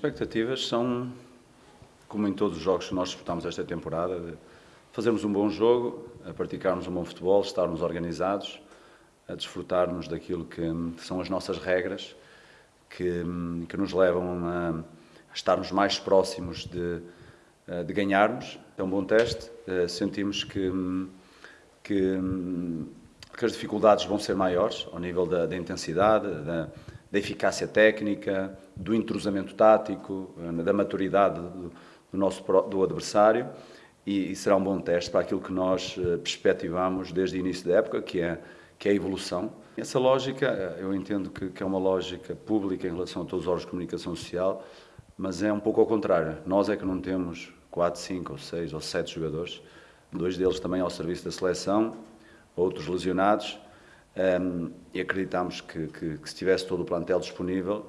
expectativas são, como em todos os jogos que nós disputamos esta temporada, de fazermos um bom jogo, a praticarmos um bom futebol, estarmos organizados, a desfrutarmos daquilo que são as nossas regras, que, que nos levam a, estarmos mais próximos de, de ganharmos. É um bom teste, sentimos que, que, que as dificuldades vão ser maiores ao nível da, da intensidade, da, da eficácia técnica, do entrosamento tático, eh, da maturidade do, nosso do adversário e, e, será um bom teste para aquilo que nós eh, perspectivamos desde o início da época, que é, que é a evolução. Essa lógica, eh, eu entendo que, que é uma lógica pública em relação a todos os órgãos de comunicação social, mas é um pouco ao contrário. Nós é que não temos 4, 5 ou 6 ou 7 jogadores, dois deles também ao serviço da seleção, outros lesionados, um, e acreditamos que, que, que, se tivesse todo o plantel disponível,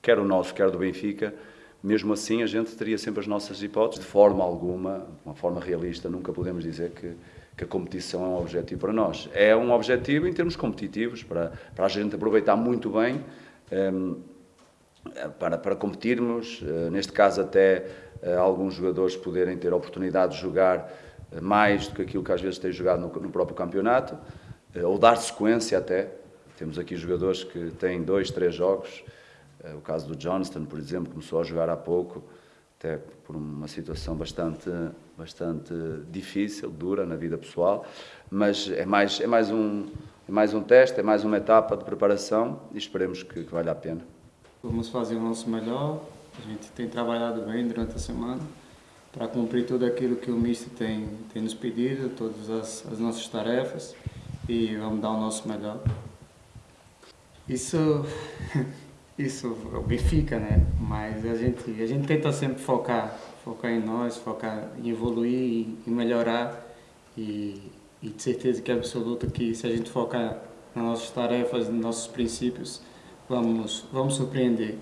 quer o nosso, quer do Benfica, mesmo assim a gente teria sempre as nossas hipóteses. De forma alguma, de uma forma realista, nunca podemos dizer que, que a competição é um objetivo para nós. É um objetivo em termos competitivos, para, para a gente aproveitar muito bem, um, para, para competirmos, uh, neste caso até uh, alguns jogadores poderem ter a oportunidade de jogar uh, mais do que aquilo que às vezes têm jogado no, no próprio campeonato. Eh, ou dar sequência até. Temos aqui jogadores que têm dois, três jogos. Eh, o caso do Johnston, por exemplo, começou a jogar há pouco, até por uma situação bastante, bastante difícil, dura na vida pessoal, mas é mais, é mais, um, é mais um teste, é mais uma etapa de preparação e esperemos que, que valha a pena. Vamos fazer o nosso melhor, a gente tem trabalhado bem durante a semana para cumprir tudo aquilo que o Mister tem, tem nos pedido, todas as, as nossas tarefas e vamos dar o nosso melhor. Isso, isso fica, né? Mas a gente, a gente tenta sempre focar, focar em nós, focar em evoluir e melhorar e, e de certeza que é absoluta que se a gente focar nas nossas tarefas, nos nossos princípios, vamos, vamos surpreender.